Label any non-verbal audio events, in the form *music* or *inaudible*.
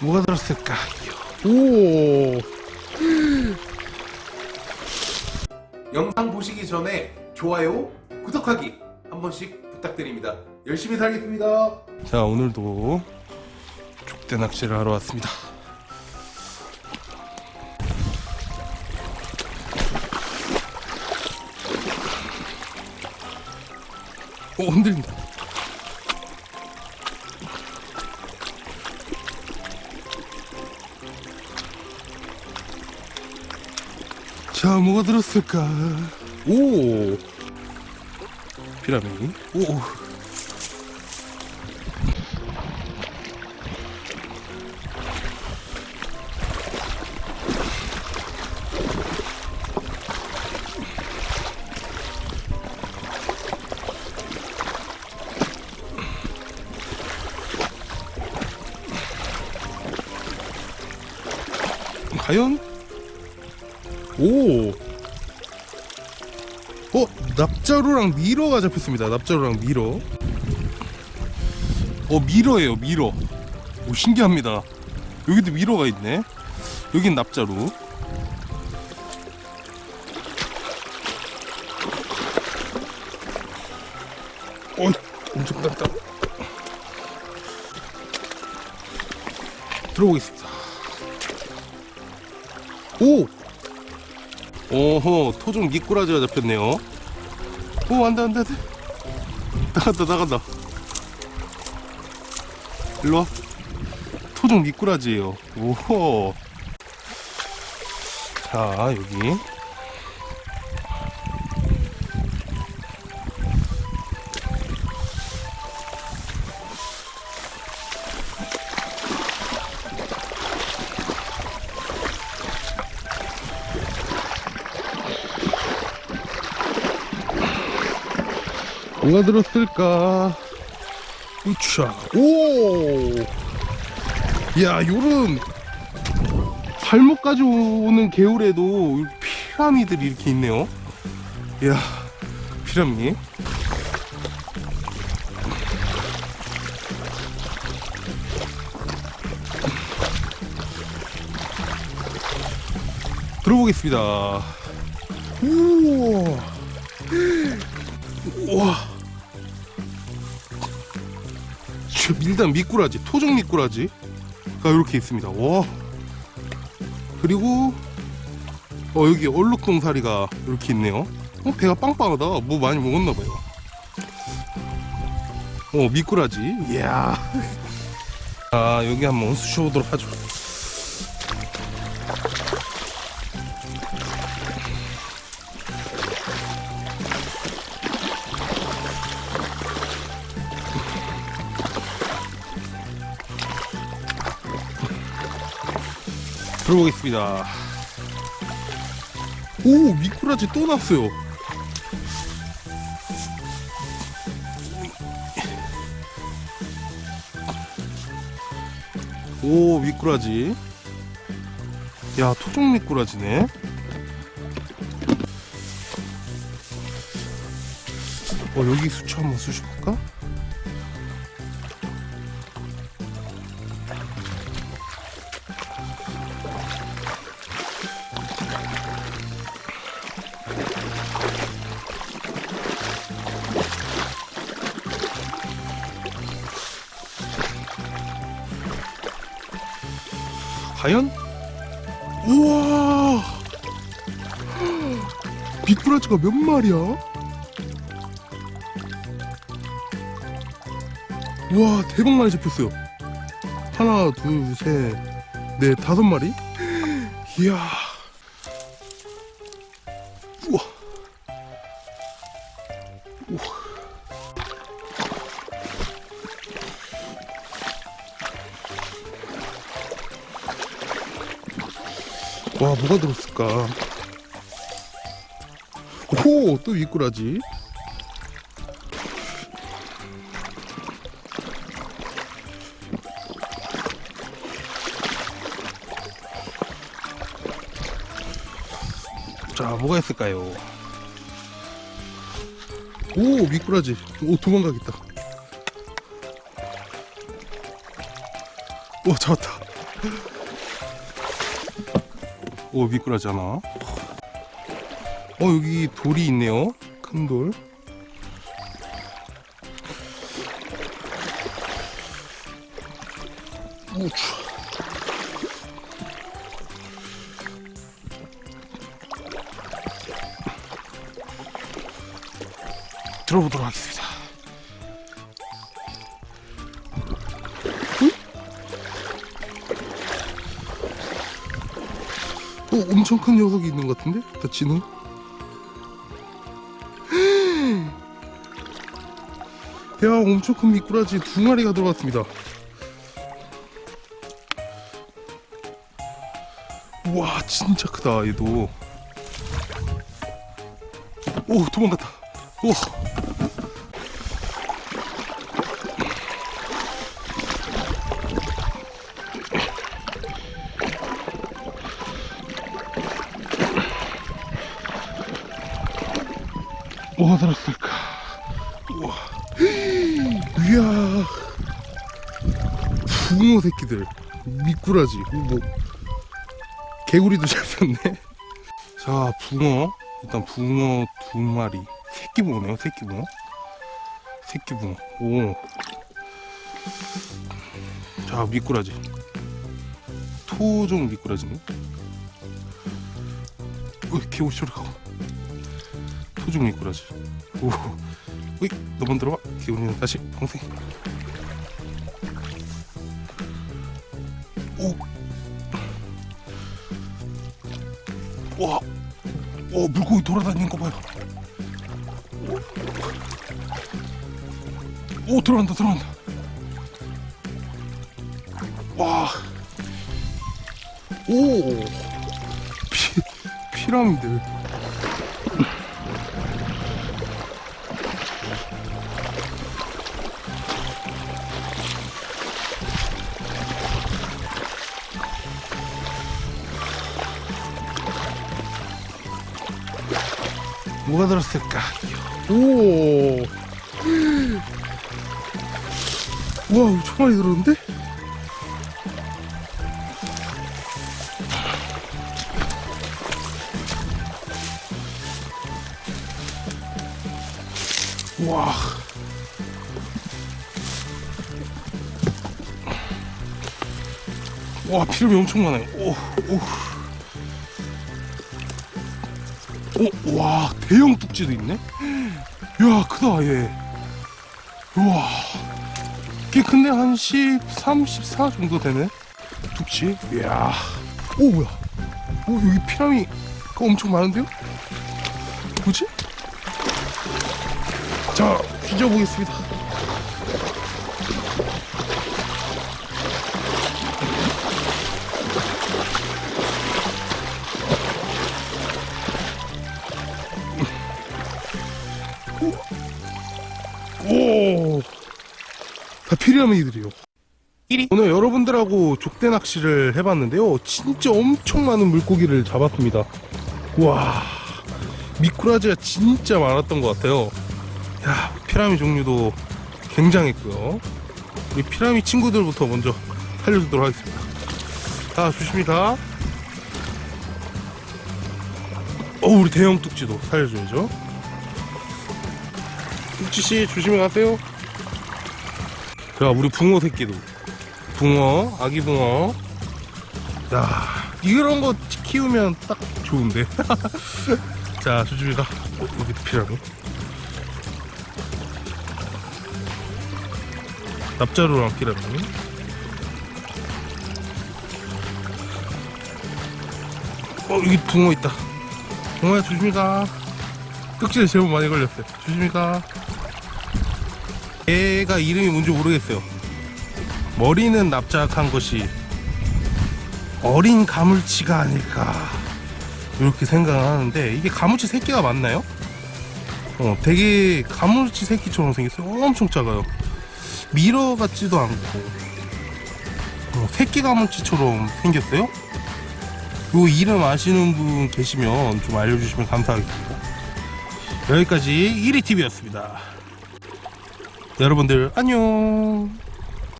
뭐가 들었을까요? 오, 영상 보시기 전에 좋아요, 구독하기 한 번씩 부탁드립니다. 열심히 살겠습니다. 자 오늘도 족대 낚시를 하러 왔습니다. 오 흔들린다. 자 뭐가 들었을까? 오 피라미. 오. 과연? 오! 어? 납자루랑 밀어가 잡혔습니다. 납자루랑 밀어. 어, 밀어예요, 밀어. 오, 신기합니다. 여기도 밀어가 있네. 여긴 납자루. 어이, 엄청 딱딱. 들어보겠습니다. 오! 오호 토종 미꾸라지가 잡혔네요. 오 안돼 안돼 안돼. 나간다 나간다. 일로와. 토종 미꾸라지예요. 오호. 자 여기 뭐가 들었을까? 우차. 오! 야, 요런 발목까지 오는 개울에도 피라미들이 이렇게 있네요. 야, 피라미. 들어보겠습니다. 우와. 우와. 밀당 미꾸라지, 토종 미꾸라지가 이렇게 있습니다. 와. 그리고 어 여기 얼룩동사리가 이렇게 있네요. 어 배가 빵빵하다. 뭐 많이 먹었나 봐요. 어 미꾸라지. 이야. *laughs* 아 여기 한번 수셔보도록 하죠. 들어보겠습니다. 오, 미꾸라지 또 났어요. 오, 미꾸라지. 야, 토종 미꾸라지네. 어, 여기 수초 한번 쑤셔볼까? 과연? 우와! 미꾸라지가 몇 마리야? 우와, 대박 많이 잡혔어요. 하나, 둘, 셋, 넷, 다섯 마리? 이야. 와 뭐가 들었을까? 오또 미꾸라지? 자 뭐가 있을까요? 오 미꾸라지. 오 도망가겠다. 오 잡았다 오 미꾸라지잖아. 어 여기 돌이 있네요. 큰돌. 오 추워 들어보도록 하겠습니다 어, 엄청 큰 녀석이 있는 것 같은데? 다 진호? *gasps* 야, 엄청 큰 미꾸라지 두 마리가 들어갔습니다. 와, 진짜 크다, 얘도. 오, 도망갔다. 오. 들었을까? 우와. 이야. 붕어 새끼들. 미꾸라지. 뭐. 개구리도 *laughs* 잡혔네. 자, 붕어. 일단 붕어 두 마리. 새끼 붕어네요, 새끼 붕어. 새끼 붕어. 오. 자, 미꾸라지. 토종 미꾸라지네. 어, 개구리 소리 가고. 토종 미꾸라지. 오, 으이, 너만 들어와. 기운이는 다시 방생. 오, 와, 오 물고기 돌아다니는 거 봐요. 오, 오 들어간다, 들어간다. 와, 오, 피, 피라미드. 뭐가 들었을까? 오. *gasps* 우와, 엄청 많이 들었는데? 와. 와, 피름이 엄청 많아요. 오, 오. 오, 와, 대형 뚝지도 있네? 야, 크다, 얘. 우와. 꽤 큰데? 한 13, 14 정도 되네? 뚝지? 이야. 오, 뭐야. 오, 여기 피라미가 엄청 많은데요? 뭐지? 자, 뒤져보겠습니다. 오, 다 피라미드들이요. 오늘 여러분들하고 족대 낚시를 해봤는데요. 진짜 엄청 많은 물고기를 잡았습니다. 와, 미꾸라지가 진짜 많았던 것 같아요. 야, 피라미 종류도 굉장했고요. 우리 피라미 친구들부터 먼저 살려주도록 하겠습니다. 자, 조심히 가. 어, 우리 대형 뚝지도 살려줘야죠. 뚝지씨, 조심히 가세요. 자, 우리 붕어 새끼도. 붕어, 아기 붕어. 야, 이런 거 키우면 딱 좋은데. *laughs* 자, 조심히 가. 어, 여기 피라미. 납자루랑 피라미. 어, 여기 붕어 있다. 붕어야, 조심히 가. 뚝지에 제법 많이 걸렸어요. 가. 얘가 이름이 뭔지 모르겠어요. 머리는 납작한 것이 어린 가물치가 아닐까 이렇게 생각을 하는데 이게 가물치 새끼가 맞나요? 어, 되게 가물치 새끼처럼 생겼어요. 엄청 작아요. 미러 같지도 않고 어, 새끼 가물치처럼 생겼어요. 요 이름 아시는 분 계시면 좀 알려주시면 감사하겠습니다. 여기까지 1위TV였습니다. 여러분들 안녕